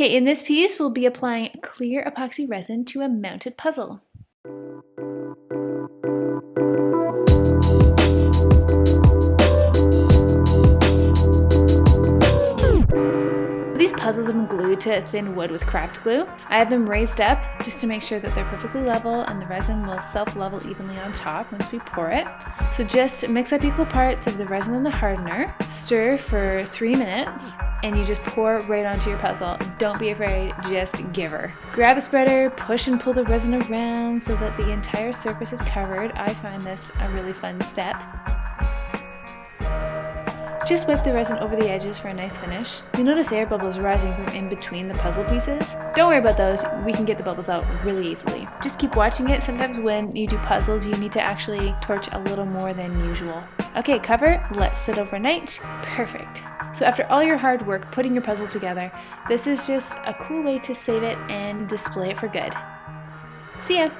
Okay, in this piece, we'll be applying clear epoxy resin to a mounted puzzle. These puzzles have been glued to thin wood with craft glue. I have them raised up just to make sure that they're perfectly level and the resin will self-level evenly on top once we pour it. So just mix up equal parts of the resin and the hardener, stir for three minutes, and you just pour right onto your puzzle. Don't be afraid, just give her. Grab a spreader, push and pull the resin around so that the entire surface is covered. I find this a really fun step. Just wipe the resin over the edges for a nice finish. You'll notice air bubbles rising from in between the puzzle pieces. Don't worry about those, we can get the bubbles out really easily. Just keep watching it. Sometimes when you do puzzles, you need to actually torch a little more than usual. Okay, cover, let's sit overnight. Perfect. So after all your hard work putting your puzzle together, this is just a cool way to save it and display it for good. See ya!